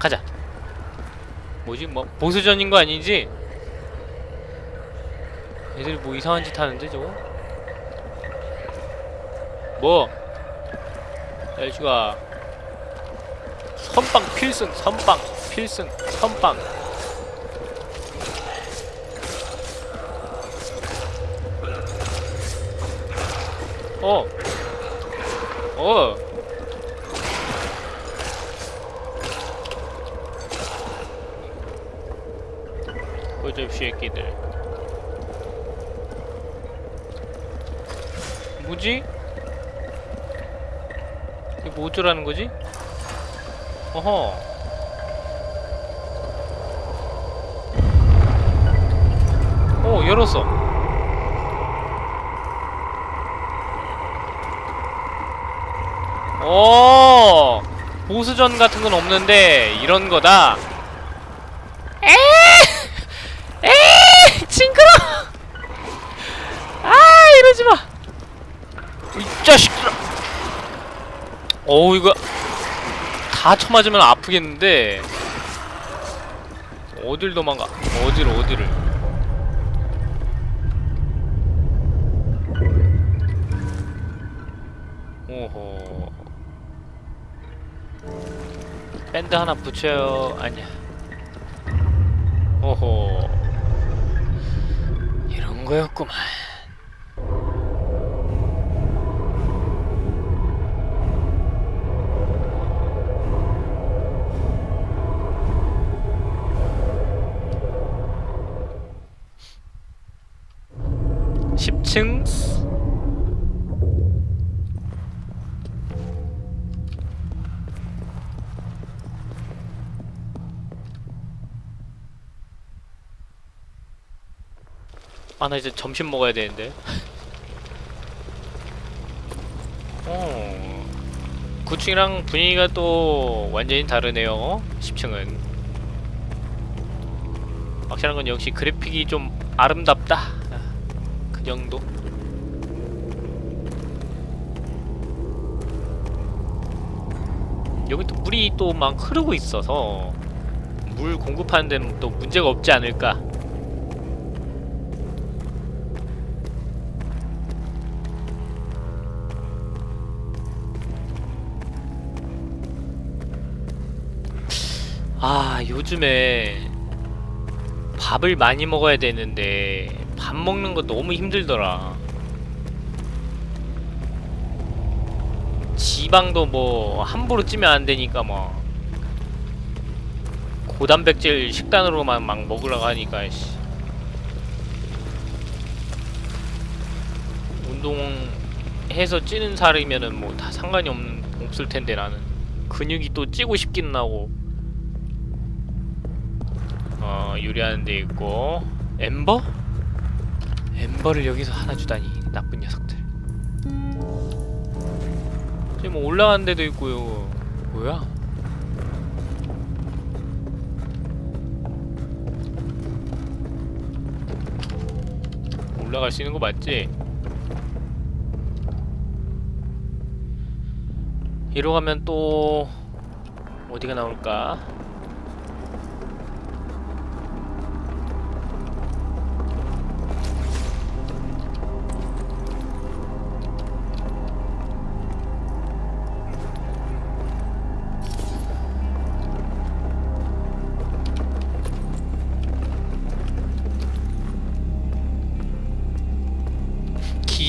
가자 뭐지 뭐 보수전인 거 아니지? 애들이 뭐 이상한 짓 하는데 저거? 뭐? 야이씨가 선빵 필승 선빵 필승 선빵 어. 어. 새끼들. 뭐지? 이게 뭐 어쩌라는 거지? 어허. 오, 열었어. 오 보스전 같은 건 없는데 이런 거다. 에! 에! 징그러. 아 이러지 마. 이 자식들아. 어우 이거 다 쳐맞으면 아프겠는데 어딜 도망가? 어디를 어디를? 오호. 밴드 하나 붙여요. 아니야. 오호. 이런 거였구만. 십층 아, 나 이제 점심 먹어야 되는데. 어. 9층이랑 분위기가 또 완전히 다르네요. 10층은. 확실한 건 역시 그래픽이 좀 아름답다. 정도. 여기 또 물이 또 막 흐르고 있어서 물 공급하는 데는 또 문제가 없지 않을까. 아 요즘에 밥을 많이 먹어야 되는데 밥 먹는 거 너무 힘들더라. 지방도 뭐 함부로 찌면 안 되니까 뭐. 고단백질 식단으로만 막 먹으라고 하니까 씨. 운동해서 찌는 살이면은 뭐 다 상관이 없는 없을 텐데 나는. 근육이 또 찌고 싶긴 하고. 어 유리하는 데 있고. 엠버? 엠버를 여기서 하나 주다니 나쁜 녀석들 저기 뭐 올라가는 데도 있고요 뭐야? 올라갈 수 있는 거 맞지? 이로 가면 또 어디가 나올까?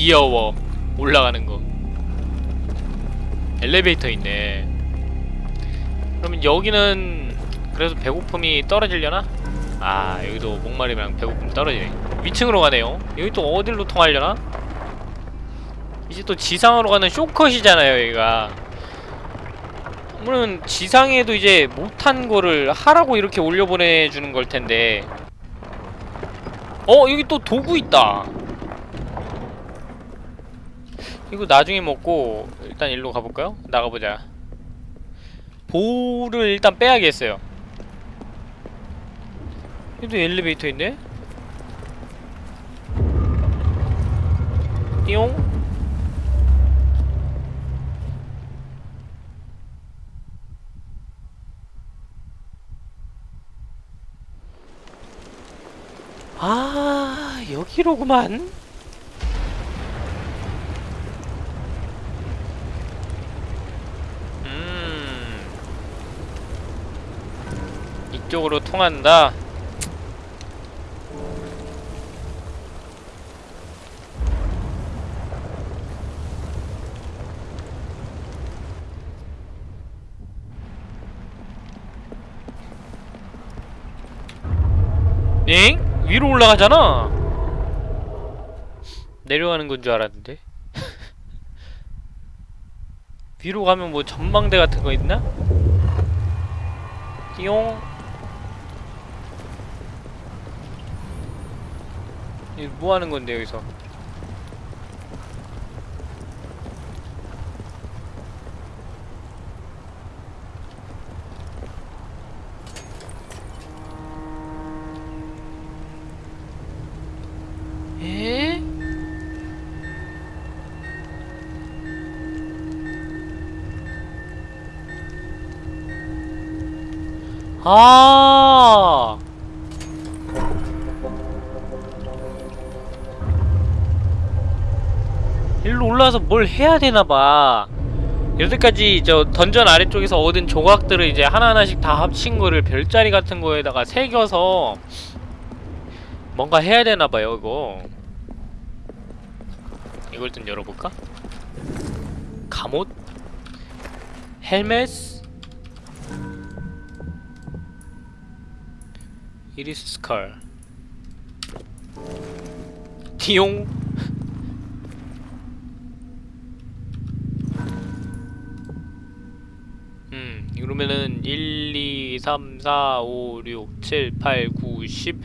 귀여워 올라가는 거. 엘리베이터 있네. 그러면 여기는 그래서 배고픔이 떨어지려나? 아 여기도 목마름이랑 배고픔 떨어지네. 위층으로 가네요. 여기 또 어디로 통하려나? 이제 또 지상으로 가는 쇼컷이잖아요 여기가. 물론 지상에도 이제 못한 거를 하라고 이렇게 올려보내주는 걸 텐데. 어 여기 또 도구 있다 이거 나중에 먹고 일단 일로 가볼까요? 나가보자 보를 일단 빼야겠어요 여기도 엘리베이터 있네? 띠용? 아 여기로구만 이쪽으로 통한다 엥? 위로 올라가잖아 내려가는 건 줄 알았는데 위로 가면 뭐 전망대 같은 거 있나? 띠용 뭐 하는 건데 여기서 에? 아. 일로 올라와서 뭘 해야 되나 봐. 여태까지 저 던전 아래쪽에서 얻은 조각들을 이제 하나하나씩 다 합친 거를 별자리 같은 거에다가 새겨서 뭔가 해야 되나 봐요, 이거. 이걸 좀 열어볼까? 갑옷? 헬멧? 이리스 스컬 디용 음 이러면은 1, 2, 3, 4, 5, 6, 7, 8, 9, 10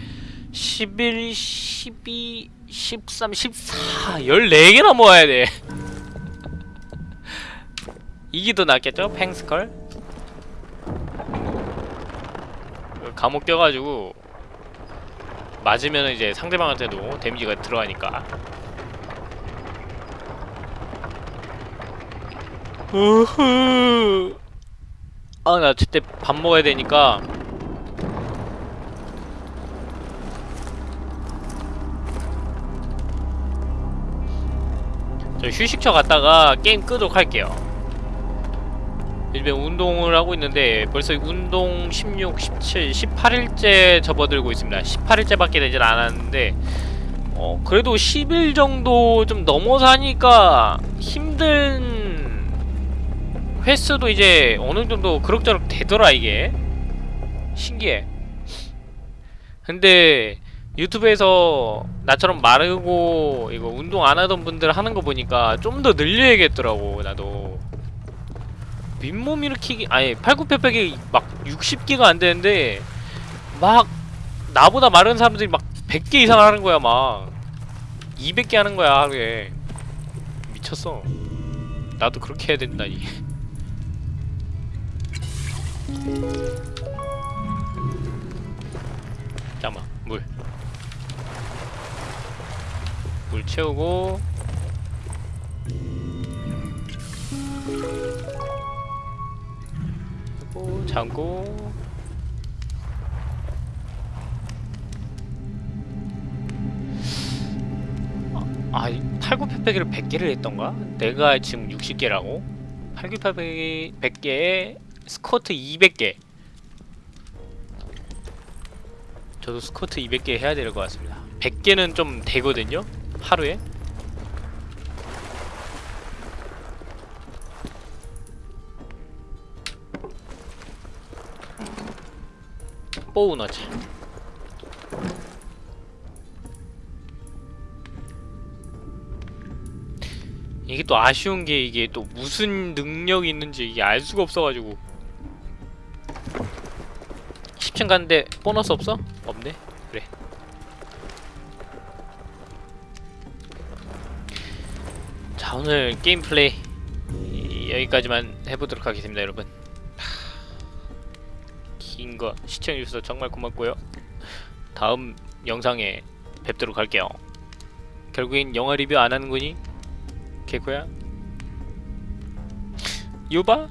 11, 12, 13, 14 14개나 모아야 돼. 이게 더 낫겠죠? 팽스컬? 감옥 껴가지고 맞으면 이제 상대방한테도 데미지가 들어가니까. 우후 아나 저때 밥 먹어야 되니까. 저 휴식처 갔다가 게임 끄도록 할게요. 요즘에 운동을 하고 있는데 벌써 운동 16, 17, 18일째 접어들고 있습니다. 18일째밖에 되질 않았는데 어 그래도 10일 정도 좀 넘어서 하니까 힘든 횟수도 이제 어느 정도 그럭저럭 되더라 이게. 신기해. 근데 유튜브에서 나처럼 마르고 이거 운동 안 하던 분들 하는 거 보니까 좀 더 늘려야겠더라고 나도. 윗몸 일으키기 아니 팔굽혀펴기 막 60개가 안 되는데 막 나보다 마른 사람들이 막 100개 이상 하는 거야 막. 200개 하는 거야 하루에. 미쳤어. 나도 그렇게 해야 된다니 잠깐만 물 물 채우고 그리고 잠고 아, 이 팔굽혀펴기를 100개를 했던가? 내가 지금 60개라고? 팔굽혀펴기 100개에 스쿼트 200개 저도 스쿼트 200개 해야 될 것 같습니다 100개는 좀 되거든요? 하루에? 뽀우너지 이게 또 아쉬운 게 이게 또 무슨 능력이 있는지 이게 알 수가 없어가지고 10층 갔는데 보너스 없어? 없네 그래 자 오늘 게임 플레이 이- 여기까지만 해보도록 하겠습니다 여러분 긴 거 시청해주셔서 정말 고맙고요 다음 영상에 뵙도록 할게요 결국엔 영화 리뷰 안 하는 거니? 개코야? 유바?